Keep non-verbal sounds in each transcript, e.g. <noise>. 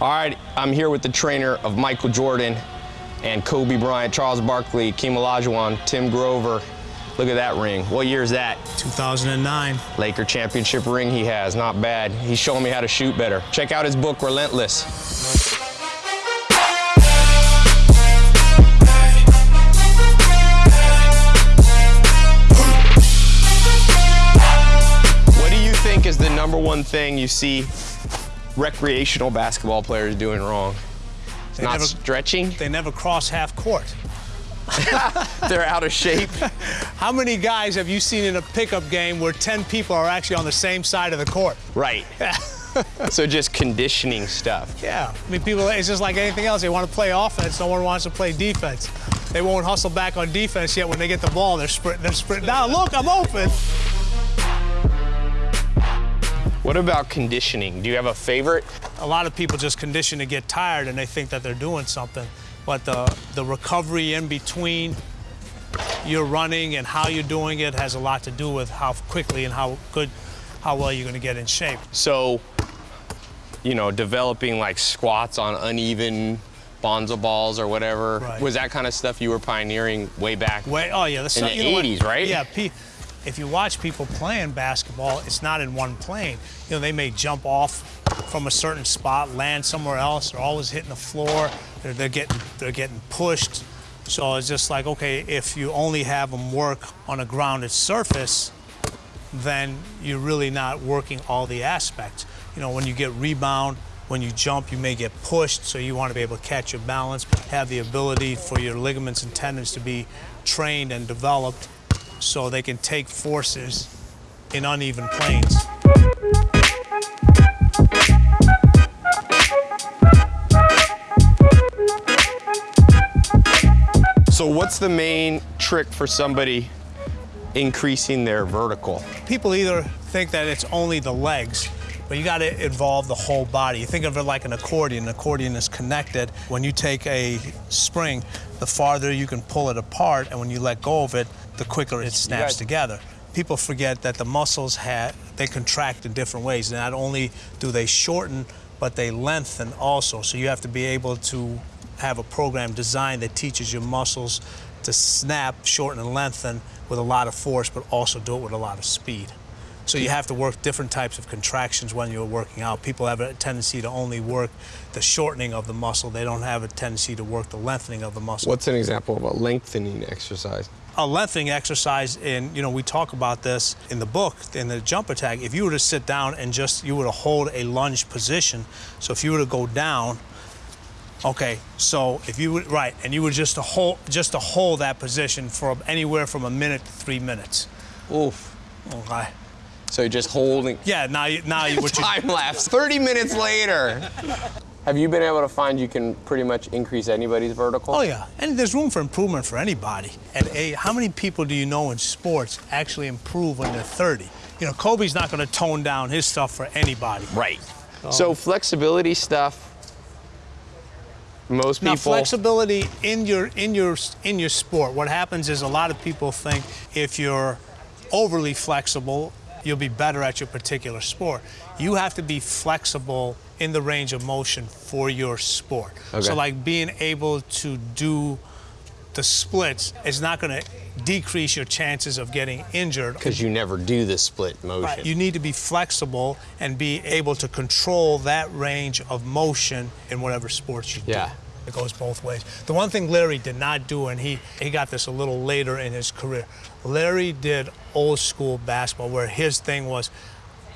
All right, I'm here with the trainer of Michael Jordan and Kobe Bryant, Charles Barkley, Hakeem Olajuwon, Tim Grover. Look at that ring. What year is that? 2009. Laker championship ring he has. Not bad. He's showing me how to shoot better. Check out his book, Relentless. What do you think is the number one thing you see recreational basketball players doing wrong? It's They not never- stretching. They never cross half court. <laughs> They're out of shape. <laughs> How many guys have you seen in a pickup game where 10 people are actually on the same side of the court? Right. <laughs> so just conditioning stuff. Yeah. I mean, people, it's just like anything else. They want to play offense. No one wants to play defense. They won't hustle back on defense yet when they get the ball. They're sprinting. They're sprinting. Now, look, I'm open. What about conditioning? Do you have a favorite? A lot of people just condition to get tired and they think that they're doing something. But the, the recovery in between your running and how you're doing it has a lot to do with how quickly and how good, how well you're going to get in shape. So, you know, developing like squats on uneven BOSU balls or whatever. Right. Was that kind of stuff you were pioneering way back? Way, oh yeah, the In the know 80s, right? Yeah, if you watch people playing basketball, it's not in one plane. You know, they may jump off from a certain spot, land somewhere else. They're always hitting the floor. They're, they're getting they're getting pushed. So it's just like okay, if you only have them work on a grounded surface, then you're really not working all the aspects. You know, when you get rebound, when you jump, you may get pushed, so you want to be able to catch your balance, have the ability for your ligaments and tendons to be trained and developed so they can take forces in uneven planes. So, what's the main trick for somebody increasing their vertical? People either think that it's only the legs, but you got to involve the whole body. You think of it like an accordion. An accordion is connected. When you take a spring, the farther you can pull it apart, and when you let go of it, the quicker it snaps together. People forget that the muscles ha they contract in different ways. Not only do they shorten, but they lengthen also. So you have to be able to have a program designed that teaches your muscles to snap, shorten, and lengthen with a lot of force, but also do it with a lot of speed. So you have to work different types of contractions when you're working out. People have a tendency to only work the shortening of the muscle. They don't have a tendency to work the lengthening of the muscle. What's an example of a lengthening exercise? A lengthening exercise, and you know, we talk about this in the book, in the jump attack. If you were to sit down and just, you were to hold a lunge position, so if you were to go down, okay, so if you would, right, and you were just to hold, just to hold that position for anywhere from a minute to three minutes. Oof. Okay. So you're just holding. Yeah, now you, now you, what you, <laughs> Time lapse. 30 minutes later. Have you been able to find you can pretty much increase anybody's vertical? Oh yeah, and there's room for improvement for anybody. And a, how many people do you know in sports actually improve when they're 30? You know, Kobe's not going to tone down his stuff for anybody. Right. Um, so flexibility stuff. Most people. Now, flexibility in your in your in your sport. What happens is a lot of people think if you're overly flexible, you'll be better at your particular sport. You have to be flexible in the range of motion for your sport. Okay. So, like being able to do the splits is not going to decrease your chances of getting injured. Because you never do the split motion. Right. You need to be flexible and be able to control that range of motion in whatever sports you Yeah. do. It goes both ways. The one thing Larry did not do, and he, he got this a little later in his career, Larry did old school basketball where his thing was,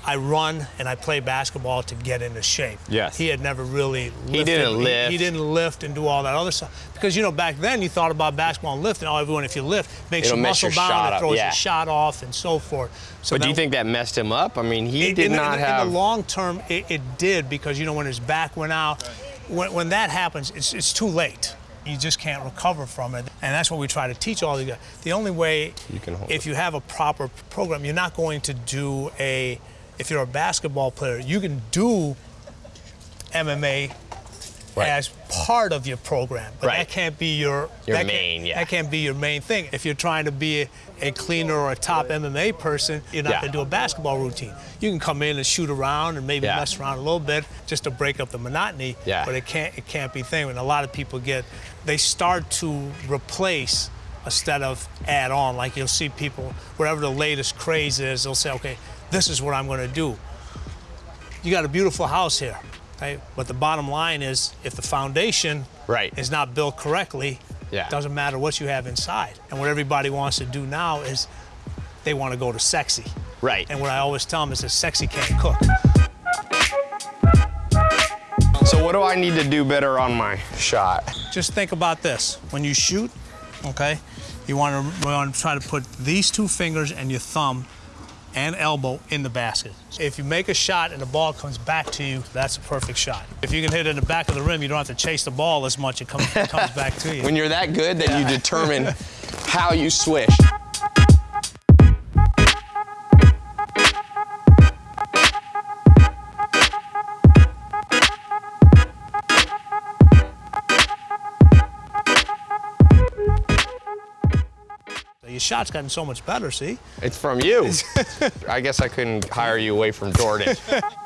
I run and I play basketball to get into shape. Yes. He had never really lifted. He didn't lift. He, lift. didn't lift and do all that other stuff. Because, you know, back then you thought about basketball and lifting. Oh, everyone, if you lift, makes It'll you muscle bound, it throws yeah. your shot off, and so forth. So but do you think that messed him up? I mean, he in- did in, not in have. In the long term, it, it did because you know when his back went out, when, when that happens, it's, it's too late. You just can't recover from it, and that's what we try to teach all these guys. The only way, You can hold if it. you have a proper program, you're not going to do a. If you're a basketball player, you can do MMA Right. as part of your program, but Right. that can't be your Your that main, Can't, yeah. That can't be your main thing. If you're trying to be a, a cleaner or a top MMA person, you're not Yeah. going to do a basketball routine. You can come in and shoot around and maybe Yeah. mess around a little bit just to break up the monotony. Yeah. But it can't it can't be thing. And a lot of people get they start to replace instead of add on. Like you'll see people whatever the latest craze is, they'll say, okay, this is what I'm going to do you got a beautiful house here, okay? But the bottom line is, if the foundation Right. is not built correctly, Yeah. doesn't matter what you have inside. And what everybody wants to do now is they want to go to sexy. Right. And what I always tell them is that sexy can't cook. So what do I need to do better on my shot? Just think about this. When you shoot, okay, you want to, want to try to put these two fingers and your thumb and elbow in the basket. If you make a shot and the ball comes back to you, that's a perfect shot. If you can hit it in the back of the rim, you don't have to chase the ball as much. It comes, it comes back to you. <laughs> When you're that good, then you determine <laughs> how you swish. Shot's gotten so much better, see? It's from you. <laughs> I guess I couldn't hire you away from Jordan. <laughs>